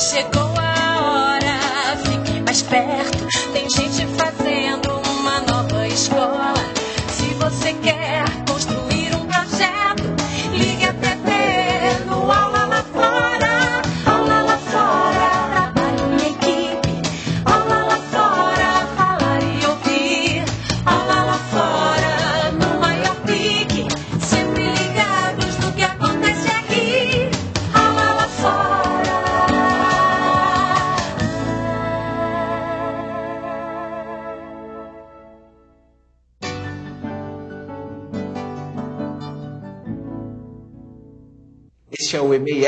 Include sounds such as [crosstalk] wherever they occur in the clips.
Chegou a hora, fique mais perto. Tem gente fazendo uma nova escola. Se você quer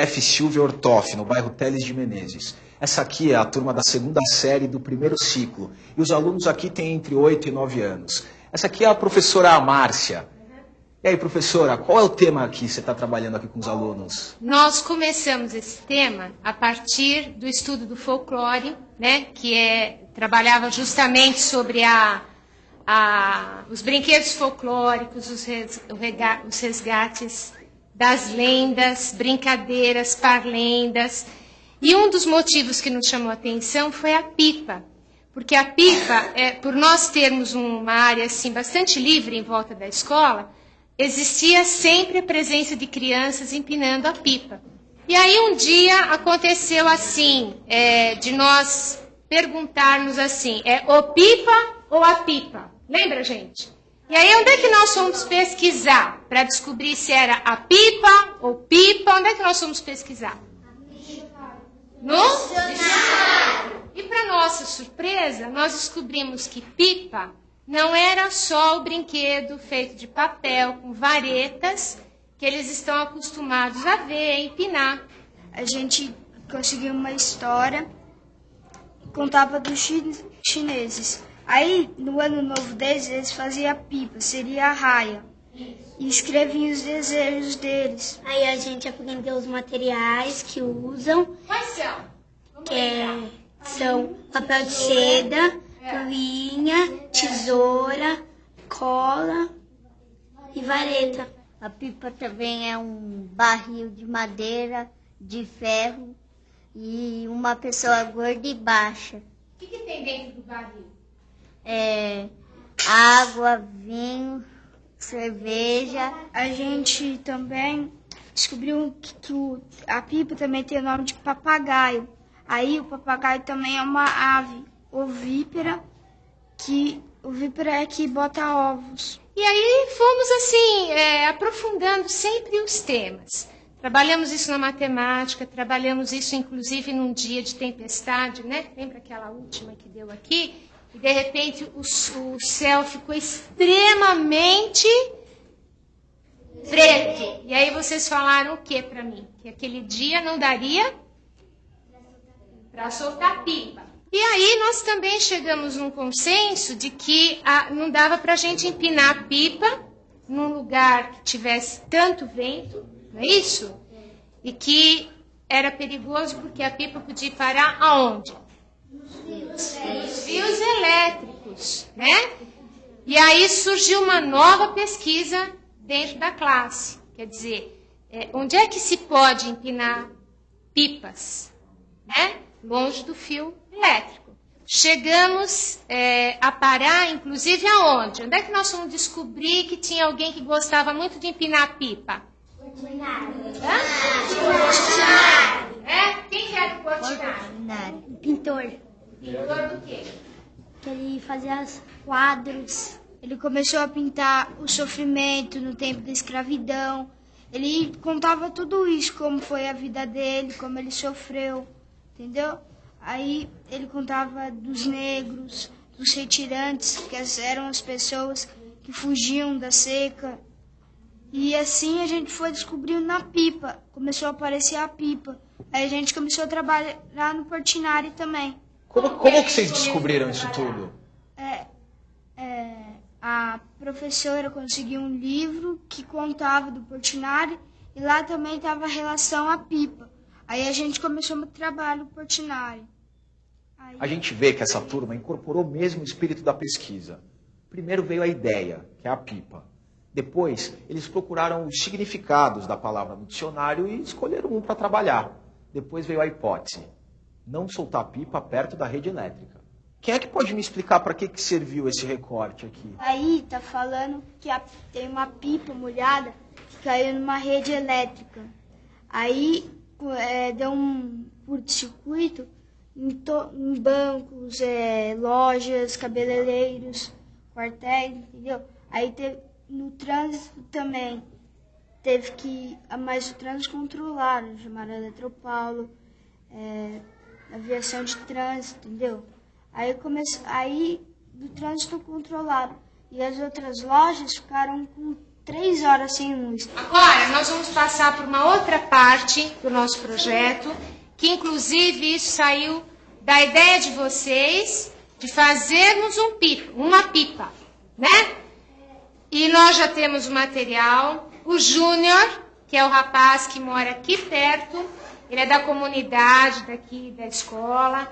o EMEIF Silvia Ortoff, no bairro Teles de Menezes. Essa aqui é a turma da segunda série do primeiro ciclo. E os alunos aqui têm entre 8 e 9 anos. Essa aqui é a professora Márcia. E aí, professora, qual é o tema que você está trabalhando aqui com os alunos? Nós começamos esse tema a partir do estudo do folclore, né, que é, trabalhava justamente sobre a, a- os brinquedos folclóricos, os, res- os resgates das lendas, brincadeiras, parlendas. E um dos motivos que nos chamou a atenção foi a pipa. Porque a pipa, é, por nós termos uma área assim bastante livre em volta da escola, existia sempre a presença de crianças empinando a pipa. E aí um dia aconteceu assim, é, de nós perguntarmos assim, é o pipa ou a pipa? Lembra, gente? E aí onde é que nós fomos pesquisar para descobrir se era a pipa ou pipa? Onde é que nós fomos pesquisar? No dicionário. E para nossa surpresa, nós descobrimos que pipa não era só o brinquedo feito de papel com varetas que eles estão acostumados a ver, empinar. a gente conseguiu uma história contava dos chi- chineses. Aí, no ano novo deles, eles faziam a pipa, seria a raia. E escreviam os desejos deles. Aí a gente aprendeu os materiais que usam, Quais são? que é- são papel de seda, linha, tesoura, cola e vareta. A pipa também é um barril de madeira, de ferro e uma pessoa gorda e baixa. O que, que tem dentro do barril? É, água, vinho, cerveja. A gente também descobriu que, que o- a pipa também tem o nome de papagaio. Aí o papagaio também é uma ave ovípera, que ovípera é que bota ovos. E aí fomos assim, é, aprofundando sempre os temas. Trabalhamos isso na matemática, trabalhamos isso inclusive num dia de tempestade, né? Lembra aquela última que deu aqui? E de repente o, o céu ficou extremamente preto. E aí vocês falaram o que para mim? Que aquele dia não daria para soltar pipa. E aí nós também chegamos num consenso de que ah, não dava para a gente empinar a pipa num lugar que tivesse tanto vento, não é isso? E que era perigoso porque a pipa podia parar aonde? Nos fios elétricos, né? E aí surgiu uma nova pesquisa dentro da classe. Quer dizer, é, onde é que se pode empinar pipas? Né? Longe do fio elétrico. Chegamos é, a parar, inclusive, aonde? Onde é que nós fomos descobrir que tinha alguém que gostava muito de empinar pipa? Hã? É? Quem que era o Portinari? Pintor, Pintor do quê? que ele fazia os quadros. Ele começou a pintar o sofrimento no tempo da escravidão. Ele contava tudo isso, como foi a vida dele, como ele sofreu, entendeu? Aí ele contava dos negros, dos retirantes, que eram as pessoas que fugiam da seca. E assim a gente foi descobrindo na pipa. Começou a aparecer a pipa. Aí a gente começou a trabalhar no Portinari também. Como, como que vocês descobriram isso tudo? É, é, a professora conseguiu um livro que contava do Portinari e lá também estava a relação à pipa. Aí a gente começou o trabalho Portinari. Aí, A gente vê que essa turma incorporou mesmo o espírito da pesquisa. Primeiro veio a ideia, que é a pipa. Depois, eles procuraram os significados da palavra no dicionário e escolheram um para trabalhar. Depois veio a hipótese. Não soltar pipa perto da rede elétrica. Quem é que pode me explicar para que, que serviu esse recorte aqui? Aí tá falando que a- tem uma pipa molhada que caiu numa rede elétrica. Aí é, deu um curto-circuito em, em bancos, é, lojas, cabeleireiros, quartéis, entendeu? Aí teve, no trânsito também teve que. Mas o trânsito controlaram, chamaram a Eletropaulo, é, aviação de trânsito, entendeu? Aí, comece... aí do trânsito controlado. E as outras lojas ficaram com três horas sem luz. Agora, nós vamos passar por uma outra parte do nosso projeto, que inclusive isso saiu da ideia de vocês de fazermos um pipa, uma pipa, né? E nós já temos o material. O Júnior, que é o rapaz que mora aqui perto, ele é da comunidade daqui da escola.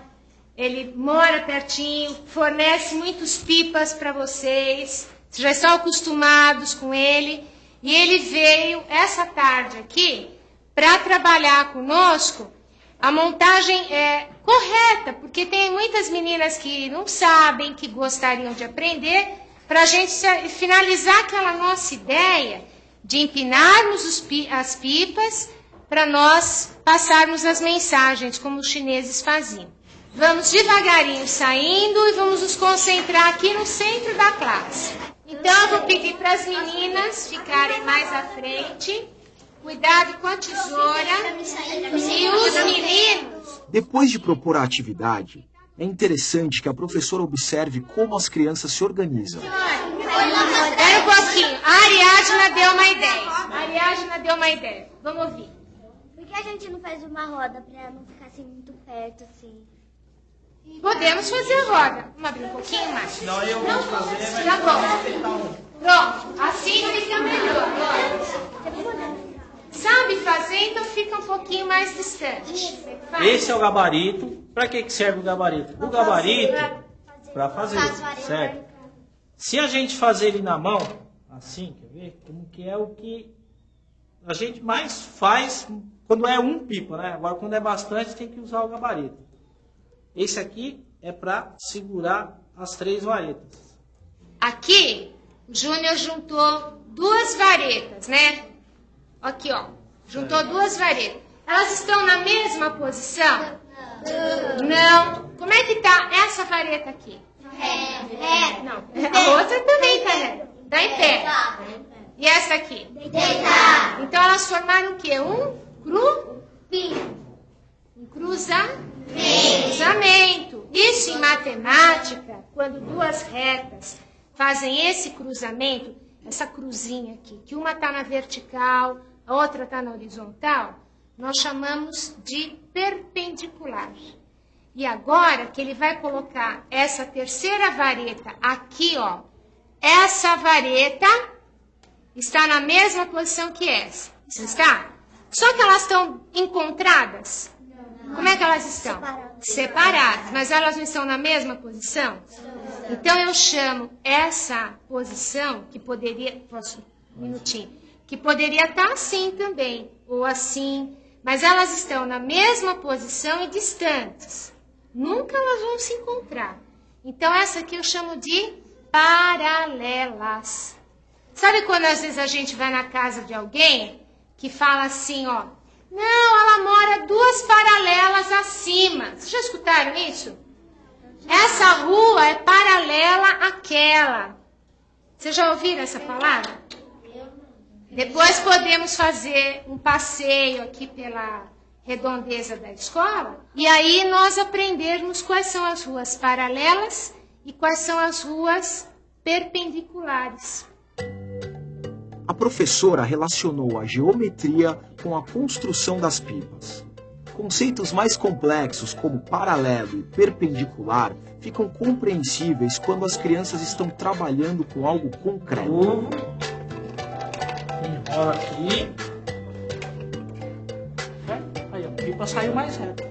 Ele mora pertinho, fornece muitos pipas para vocês. Vocês já estão acostumados com ele. E ele veio essa tarde aqui para trabalhar conosco a montagem é correta, porque tem muitas meninas que não sabem, que gostariam de aprender, para a gente finalizar aquela nossa ideia de empinarmos os pi- as pipas para nós passarmos as mensagens, como os chineses faziam. Vamos devagarinho saindo e vamos nos concentrar aqui no centro da classe. Então, eu vou pedir para as meninas ficarem mais à frente. Cuidado com a tesoura. E os meninos. Depois de propor a atividade, é interessante que a professora observe como as crianças se organizam. Espera um pouquinho. A Ariadna deu uma ideia. A Ariadna deu uma ideia. Vamos ouvir. Por que a gente não faz uma roda pra não ficar assim muito perto, assim? Podemos fazer roda. Vamos abrir um pouquinho mais. Não, eu vou fazer, Tá mas bom. um. Pronto. Assim fica melhor. Sabe fazer, então fica um pouquinho mais distante. Esse é o gabarito. Para que, que serve o gabarito? O gabarito para fazer, certo? Se a gente fazer ele na mão, assim, quer ver? Como que é o que a gente mais faz quando é um pipa, né? Agora, quando é bastante, tem que usar o gabarito. Esse aqui é para segurar as três varetas. Aqui, o Júnior juntou duas varetas, né? Aqui, ó. Juntou duas varetas. Elas estão na mesma posição? Não. Como é que tá essa vareta aqui? É. Não. A outra também tá, né? Tá em pé. E essa aqui? Deitar. Então elas formaram o quê? Um cru? Um cruzamento. Cruzamento. Isso em matemática, quando duas retas fazem esse cruzamento, essa cruzinha aqui, que uma está na vertical, a outra está na horizontal, nós chamamos de perpendicular. E agora que ele vai colocar essa terceira vareta aqui, ó, essa vareta está na mesma posição que essa. Não está? Só que elas estão encontradas. Como é que elas estão? Separadas. Mas elas não estão na mesma posição? Então eu chamo essa posição, que poderia. Posso? Um minutinho. Que poderia estar assim também, ou assim. Mas elas estão na mesma posição e distantes. Nunca elas vão se encontrar. Então essa aqui eu chamo de paralelas. Sabe quando às vezes a gente vai na casa de alguém que fala assim, ó, não, ela mora duas paralelas acima. Vocês já escutaram isso? Essa rua é paralela àquela. Vocês já ouviram essa palavra? Depois podemos fazer um passeio aqui pela redondeza da escola e aí nós aprendermos quais são as ruas paralelas e quais são as ruas perpendiculares. Professora relacionou a geometria com a construção das pipas. Conceitos mais complexos, como paralelo e perpendicular, ficam compreensíveis quando as crianças estão trabalhando com algo concreto. Ovo. Enrola aqui. Certo? Aí, a pipa saiu mais reta.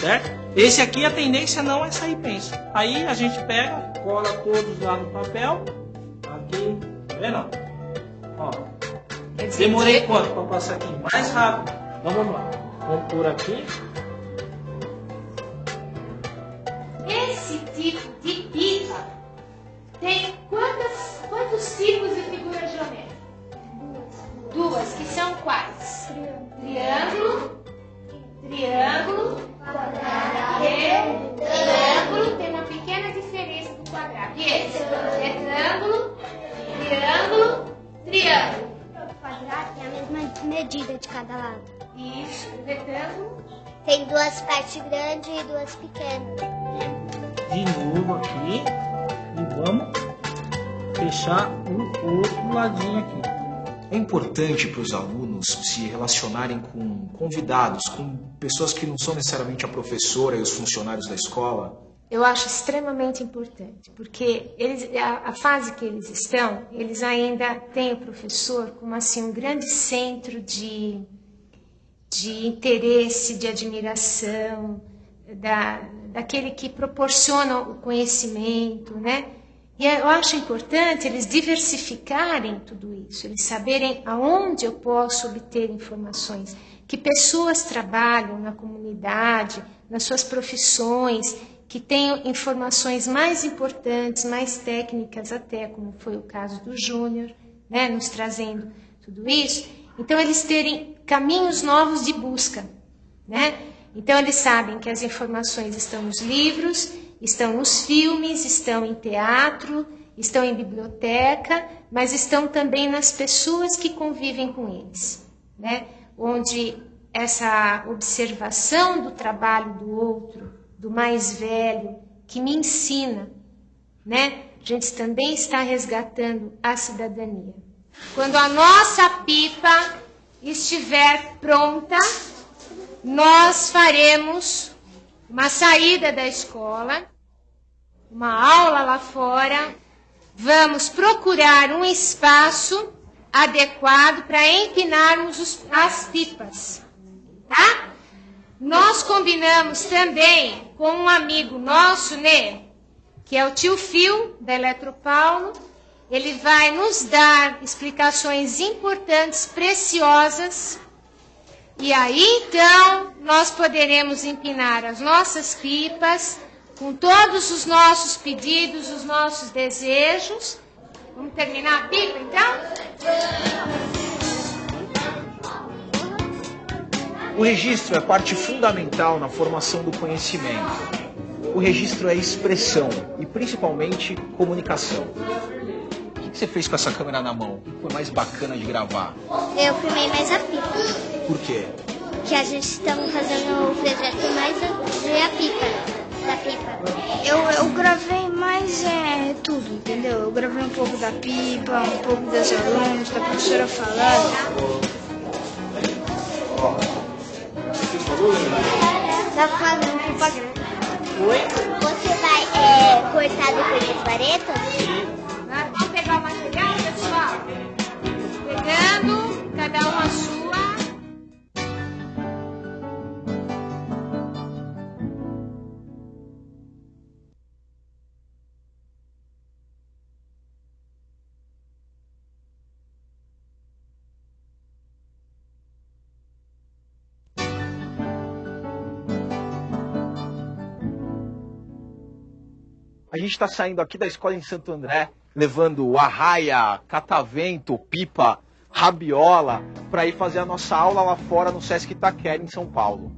Certo? Esse aqui a tendência não é sair pensa. Aí a gente pega, cola todos lá no papel. Aqui, tá vendo? Ó, demorei quanto para passar aqui? Mais rápido. Então vamos lá. Vamos por aqui. Esse tipo de pipa tem quantos, quantos tipos de Tem duas partes grandes e duas pequenas. De novo aqui. E vamos fechar o outro ladinho aqui. É importante para os alunos se relacionarem com convidados, com pessoas que não são necessariamente a professora e os funcionários da escola. Eu acho extremamente importante, porque eles, a, a fase que eles estão, eles ainda têm o professor como assim um grande centro de, de interesse, de admiração, da, daquele que proporciona o conhecimento, né? E eu acho importante eles diversificarem tudo isso, eles saberem aonde eu posso obter informações, que pessoas trabalham na comunidade, nas suas profissões, que tenham informações mais importantes, mais técnicas até, como foi o caso do Júnior, né, nos trazendo tudo isso. Então, eles terem caminhos novos de busca, né? Então, eles sabem que as informações estão nos livros, estão nos filmes, estão em teatro, estão em biblioteca, mas estão também nas pessoas que convivem com eles, né? Onde essa observação do trabalho do outro, do mais velho, que me ensina, né? A gente também está resgatando a cidadania. Quando a nossa pipa estiver pronta, nós faremos uma saída da escola, uma aula lá fora. Vamos procurar um espaço adequado para empinarmos os, as pipas, tá? Nós combinamos também com um amigo nosso, né, que é o tio Fio da Eletropaulo. Ele vai nos dar explicações importantes, preciosas e aí então nós poderemos empinar as nossas pipas com todos os nossos pedidos, os nossos desejos. Vamos terminar a pipa então? O registro é parte fundamental na formação do conhecimento. O registro é expressão e principalmente comunicação. O que você fez com essa câmera na mão? O que foi mais bacana de gravar? Eu filmei mais a pipa. Por quê? Que a gente estamos fazendo o projeto mais de a pipa. Da pipa. Eu, eu gravei mais é, tudo, entendeu? Eu gravei um pouco da pipa, um pouco das alunos, da professora falando. Tá fazendo propaganda. Oi? Você vai é, cortar depois das varetas? Vamos Sua. A gente está saindo aqui da escola em Santo André, levando arraia, catavento, pipa, rabiola, para ir fazer a nossa aula lá fora no Sesc Itaquera, em São Paulo.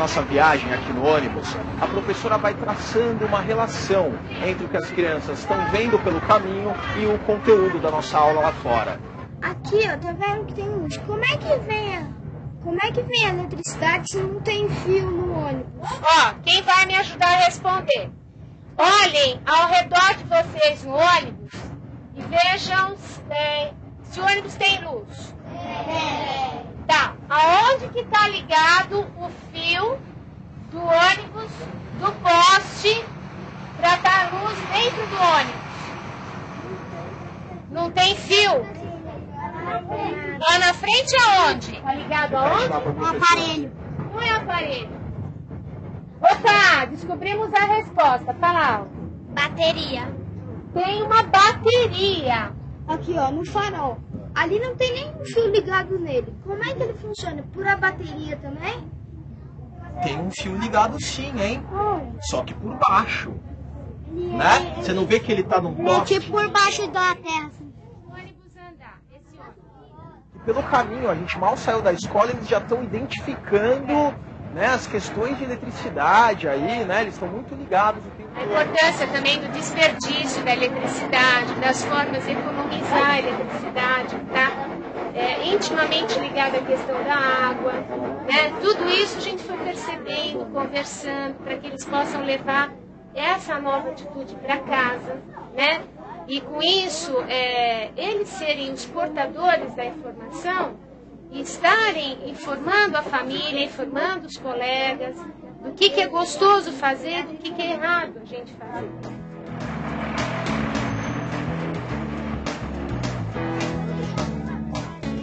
Nossa viagem aqui no ônibus, a professora vai traçando uma relação entre o que as crianças estão vendo pelo caminho e o conteúdo da nossa aula lá fora. Aqui, ó, tá vendo que tem luz. Como é que vem a, como é que vem a eletricidade se não tem fio no ônibus? Ó, quem vai me ajudar a responder? Olhem ao redor de vocês no ônibus e vejam é, se o ônibus tem luz. Tá, aonde que está ligado o fio do ônibus, do poste, para dar luz dentro do ônibus. Não tem fio. Lá na frente aonde? Está ligado tá aonde? No aparelho. Não é aparelho. Opa, descobrimos a resposta. Tá Fala. Bateria. Tem uma bateria. Aqui, ó, no farol. Ali não tem nenhum fio ligado nele. Como é que ele funciona? Por a bateria também? Tem um fio ligado sim, hein? Só que por baixo. Né? Você não vê que ele tá num É poste? tipo por baixo da terra. assim. O ônibus andar. Esse ônibus. E pelo caminho, a gente mal saiu da escola, eles já estão identificando né, as questões de eletricidade aí, né? Eles estão muito ligados A importância também do desperdício da eletricidade, das formas de economizar a eletricidade, tá? É, intimamente ligada à questão da água, né? Tudo isso a gente foi percebendo, conversando, para que eles possam levar essa nova atitude para casa, né? E com isso, é, eles serem os portadores da informação e estarem informando a família, informando os colegas do que, que é gostoso fazer, do que, que é errado a gente fazer.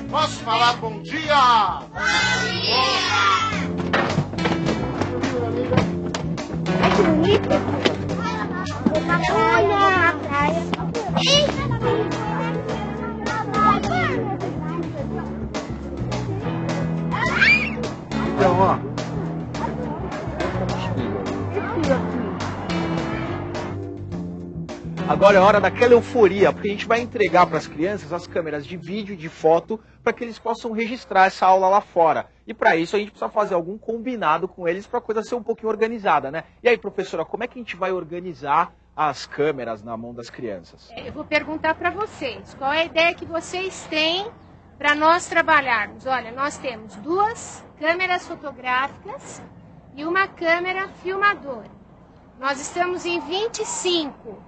Posso falar bom dia? Olha a Agora é hora daquela euforia, porque a gente vai entregar para as crianças as câmeras de vídeo e de foto para que eles possam registrar essa aula lá fora. E para isso a gente precisa fazer algum combinado com eles para a coisa ser um pouquinho organizada, né? E aí, professora, como é que a gente vai organizar as câmeras na mão das crianças? Eu vou perguntar para vocês, qual é a ideia que vocês têm para nós trabalharmos? Olha, nós temos duas câmeras fotográficas e uma câmera filmadora. Nós estamos em 25.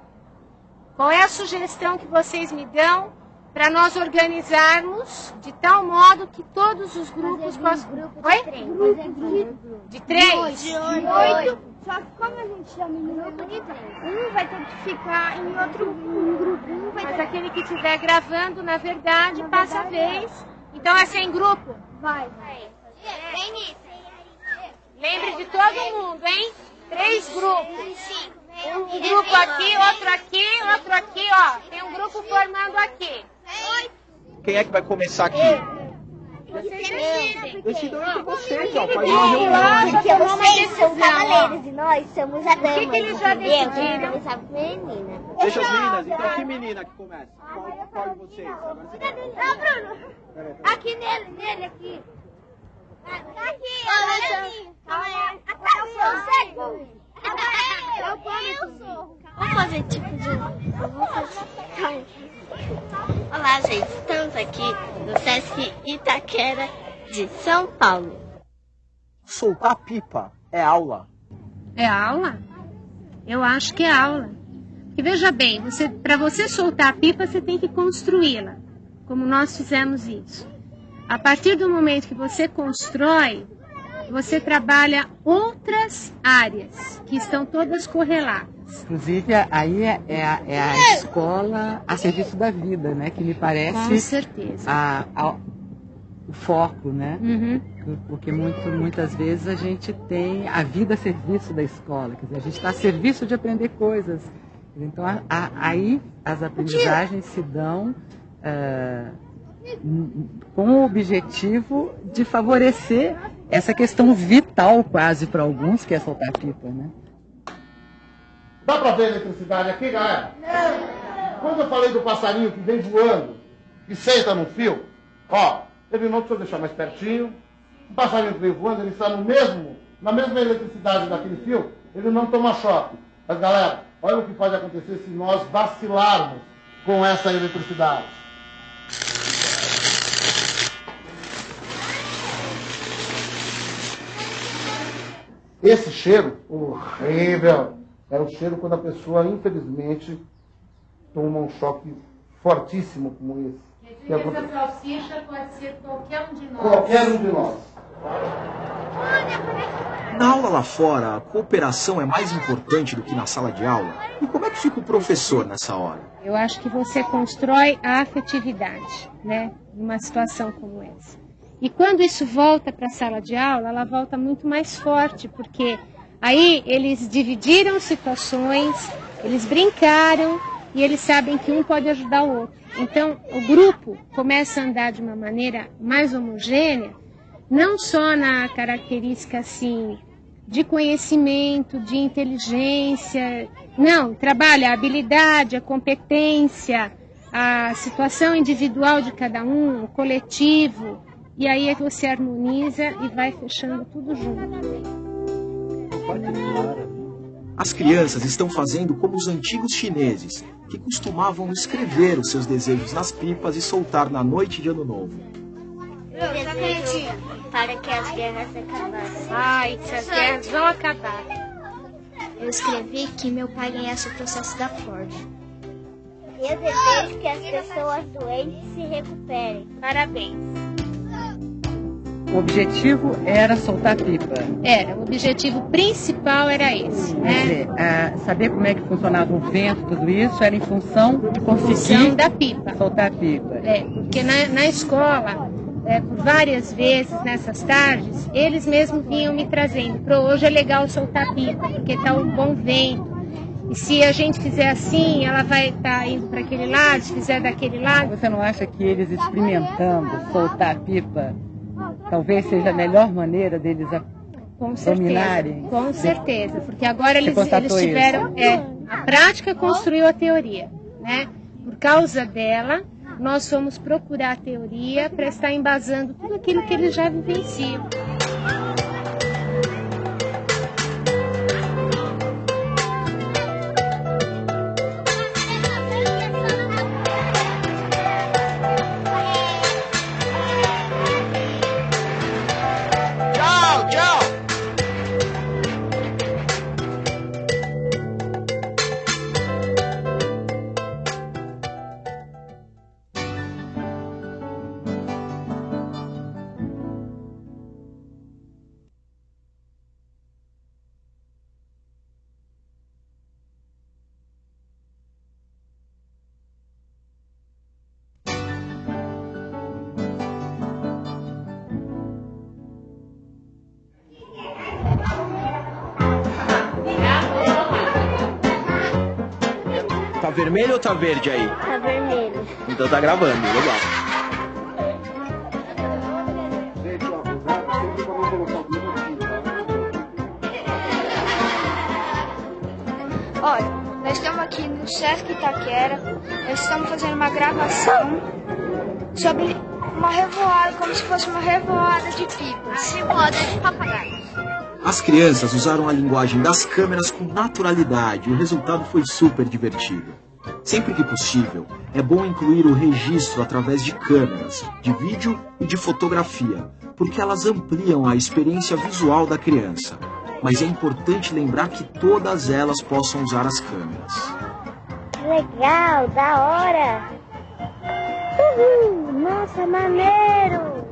Qual é a sugestão que vocês me dão para nós organizarmos de tal modo que todos os grupos possam. Oi? De três? De oito. Só que como a gente chama em grupo de três, um vai ter que ficar em outro um grupo. Um vai Mas ter aquele que estiver gravando, na verdade, passa a vez. Então é sem grupo? Vai. Vem nisso. Lembre de todo mundo, hein? Três grupos. Um grupo aqui, outro aqui, outro aqui, ó. Tem um grupo formando aqui. Quem é que vai começar aqui? Vocês. Decidam entre vocês, ó. Faz uma reunião. Porque vocês são cavaleiros e nós somos a dama. que que eles já decidiram? Com menina. Deixa as meninas. Então, que menina que começa? Qual, qual de vocês? Agora. Não, Bruno. Aqui nele, nele aqui. Aqui, Olha, até eu sou o segundo. Eu sou. Vamos fazer tipo de. Vamos fazer. Olá, gente. Estamos aqui no Sesc Itaquera de São Paulo. Soltar pipa é aula. É aula? Eu acho que é aula. Porque veja bem, você, para você soltar a pipa, você tem que construí-la, como nós fizemos isso. A partir do momento que você constrói, você trabalha outras áreas que estão todas correlatas. Inclusive, aí é, é a, é a escola a serviço da vida, né? Que me Com parece certeza. a, a- o foco, né? Uhum. Porque muito, muitas vezes a gente tem a vida a serviço da escola, quer dizer, a gente está a serviço de aprender coisas. Então, aí as aprendizagens se dão n- com o objetivo de favorecer essa questão vital quase para alguns, que é soltar pipa, né? Dá pra ver a eletricidade aqui, galera? Não. Quando eu falei do passarinho que vem voando e senta no fio, ó, ele não precisa deixar mais pertinho. O passarinho que vem voando, ele está no mesmo, na mesma eletricidade daquele fio, ele não toma choque. Mas galera, olha o que pode acontecer se nós vacilarmos com essa eletricidade. Esse cheiro horrível é o cheiro quando a pessoa, infelizmente, toma um choque fortíssimo como esse. Que acontece- salsicha pode ser qualquer um de nós. Qualquer um de nós. Na aula lá fora, a cooperação é mais importante do que na sala de aula? E como é que fica o professor nessa hora? Eu acho que você constrói a afetividade, né, numa situação como essa. E quando isso volta para a sala de aula, ela volta muito mais forte, porque aí eles dividiram situações, eles brincaram e eles sabem que um pode ajudar o outro. Então, o grupo começa a andar de uma maneira mais homogênea, não só na característica assim de conhecimento, de inteligência, não, trabalha a habilidade, a competência, a situação individual de cada um, o coletivo, e aí você harmoniza e vai fechando tudo junto. As crianças estão fazendo como os antigos chineses, que costumavam escrever os seus desejos nas pipas e soltar na noite de Ano Novo. Para que as guerras acabassem. Ai, se as guerras vão acabar. Eu escrevi que meu pai ganhasse o processo da Ford. Eu desejo que as pessoas doentes se recuperem. Parabéns. O objetivo era soltar pipa. Era, o objetivo principal era esse, Quer né? dizer, a- saber como é que funcionava o vento, tudo isso, era em função de Função conseguir da pipa. soltar pipa. É, porque na, na escola, é, por várias vezes nessas tardes, eles mesmos vinham me trazendo. Pro hoje é legal soltar pipa, porque tá um bom vento. E se a gente fizer assim, ela vai estar indo para aquele lado, se fizer daquele lado. Você não acha que eles experimentando soltar pipa, talvez seja a melhor maneira deles a- Com certeza. dominarem? Com certeza, porque agora eles, eles tiveram. É, a prática construiu a teoria, né? Por causa dela, nós fomos procurar a teoria para estar embasando tudo aquilo que eles já vivenciam. Vermelho ou tá verde aí? Tá vermelho. Então tá gravando, legal. Olha, nós estamos aqui no Sesc Itaquera, nós estamos fazendo uma gravação sobre uma revoada, como se fosse uma revoada de pipas. Revoada de papagaios. As crianças usaram a linguagem das câmeras com naturalidade e o resultado foi super divertido. Sempre que possível, é bom incluir o registro através de câmeras, de vídeo e de fotografia, porque elas ampliam a experiência visual da criança. Mas é importante lembrar que todas elas possam usar as câmeras. Legal, da hora. Uhul, nossa, maneiro.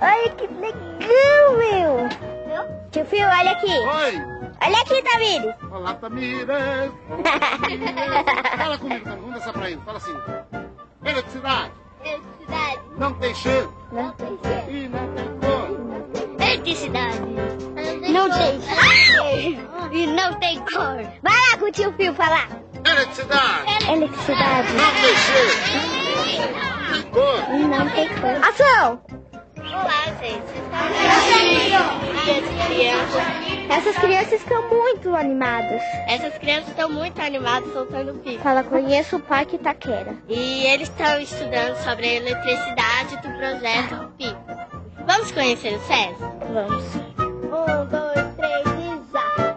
Olha que legal, meu. Tio Fio, olha aqui. Oi! Olha aqui, Tamires. Olá, Tamires! [laughs] Fala comigo, Tamires. Vamos dançar pra ele. Fala assim. Eletricidade Eletricidade. não tem cheiro Não tem cheiro. e não tem cor. Eletricidade. Não tem cheiro. E não tem cor. Vai lá com o tio Fio falar. Eletricidade Eletricidade. não tem cheiro e cor. E não tem cor. Ação! Olá, gente. Essas crianças estão muito animadas. Essas crianças estão muito animadas soltando pipa. Fala, conheço o Parque Itaquera. E eles estão estudando sobre a eletricidade do projeto Pipa. Vamos conhecer o SESI? Vamos. Um, dois, três e já!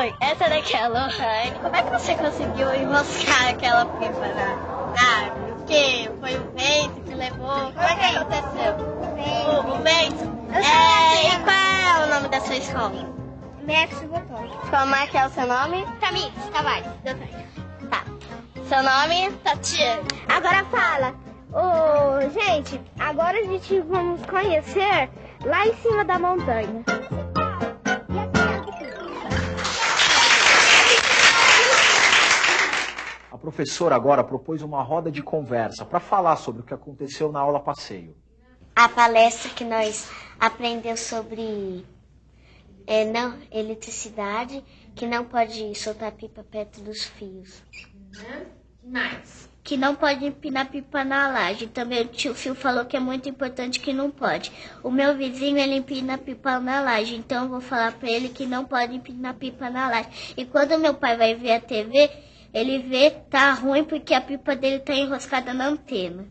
Oi, essa daqui é a Lohane. Como é que você conseguiu enroscar aquela pipa na árvore? Quê? Foi o vento que levou? Como é que aconteceu? O, o vento? É, e qual é o nome da sua escola? Max Botão. Como é que é o seu nome? Tamires Tavares. Tá. Seu nome? Tatiana. Agora fala. Ô, gente, agora a gente vamos conhecer lá em cima da montanha. Professora agora propôs uma roda de conversa para falar sobre o que aconteceu na aula passeio. A palestra que nós aprendemos sobre é, não, eletricidade, que não pode soltar pipa perto dos fios. Uhum. que mais? Que não pode empinar pipa na laje. Também o tio Fio falou que é muito importante que não pode. O meu vizinho, ele empina pipa na laje. Então eu vou falar pra ele que não pode empinar pipa na laje. E quando meu pai vai ver a TV, ele vê tá ruim porque a pipa dele tá enroscada na antena.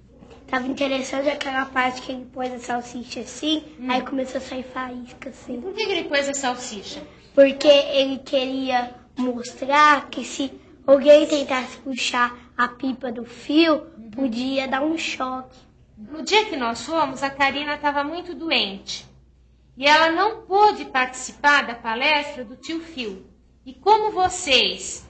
Tava interessante aquela parte que ele pôs a salsicha assim, Hum. aí começou a sair faísca assim. Por que que ele pôs a salsicha? Porque ele queria mostrar que se alguém tentasse puxar a pipa do fio, podia dar um choque. No dia que nós fomos, a Karina estava muito doente. E ela não pôde participar da palestra do tio Fio. E como vocês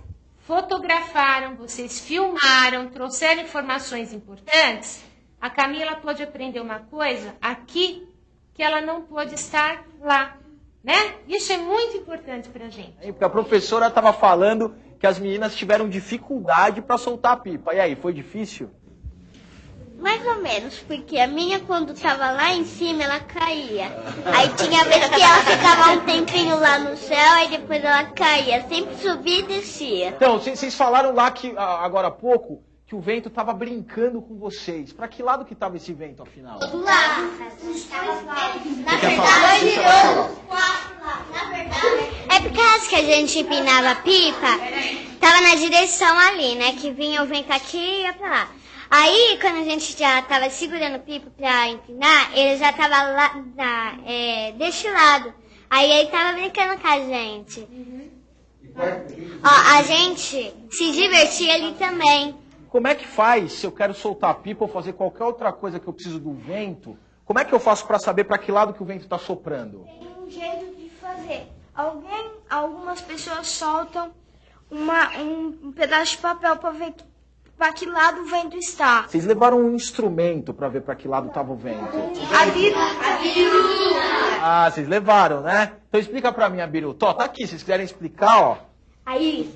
fotografaram, vocês filmaram, trouxeram informações importantes, a Camila pôde aprender uma coisa aqui que ela não pôde estar lá. Né? Isso é muito importante para gente. Hein, Porque a professora estava falando que as meninas tiveram dificuldade para soltar a pipa. E aí, foi difícil? Mais ou menos, porque a minha, quando tava lá em cima, ela caía. Aí tinha vez que ela ficava um tempinho lá no céu, e depois ela caía. Sempre subia e descia. Então, vocês falaram lá que agora há pouco que o vento estava brincando com vocês. Para que lado que estava esse vento, afinal? Na quer falar? É por causa que a gente empinava a pipa, tava na direção ali, né? Que vinha o vento aqui e ia pra lá. Aí, quando a gente já tava segurando a pipa pra empinar, ele já tava lá na, é, deste lado. Aí ele tava brincando com a gente. Ó, a gente se divertia ali também. Como é que faz se eu quero soltar a pipa ou fazer qualquer outra coisa que eu preciso do vento? Como é que eu faço para saber para que lado que o vento está soprando? Tem um jeito de fazer. Alguém, algumas pessoas soltam uma, um, um pedaço de papel para ver para que lado o vento está. Vocês levaram um instrumento para ver para que lado estava o vento? A biru, a biru. Ah, vocês levaram, né? Então explica para mim, Abiru. Tó, tá aqui, se vocês quiserem explicar, ó. Aí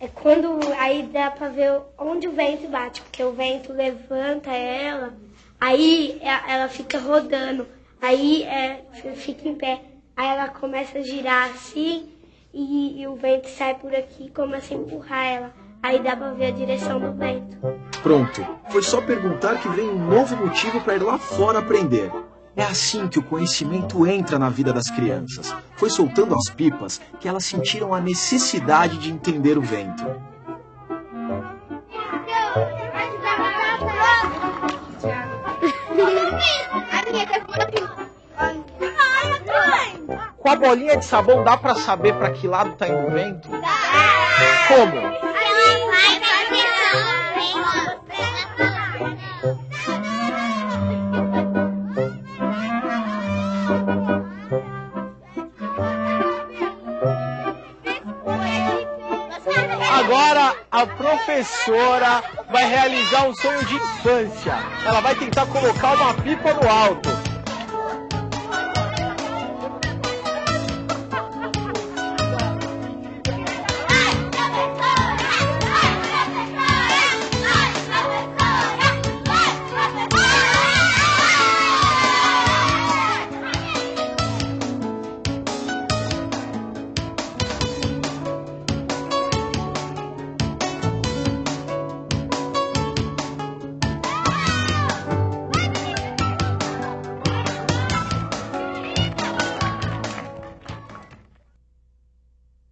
é quando aí dá pra ver onde o vento bate, porque o vento levanta ela, aí é- ela fica rodando, aí é, fica em pé, aí ela começa a girar assim e, e o vento sai por aqui e começa a empurrar ela. Aí dá pra ver a direção do vento. Pronto. Foi só perguntar que vem um novo motivo para ir lá fora aprender. É assim que o conhecimento entra na vida das crianças. Foi soltando as pipas que elas sentiram a necessidade de entender o vento. Com a bolinha de sabão dá para saber para que lado tá indo o vento? Como? Agora a professora vai realizar um sonho de infância. Ela vai tentar colocar uma pipa no alto.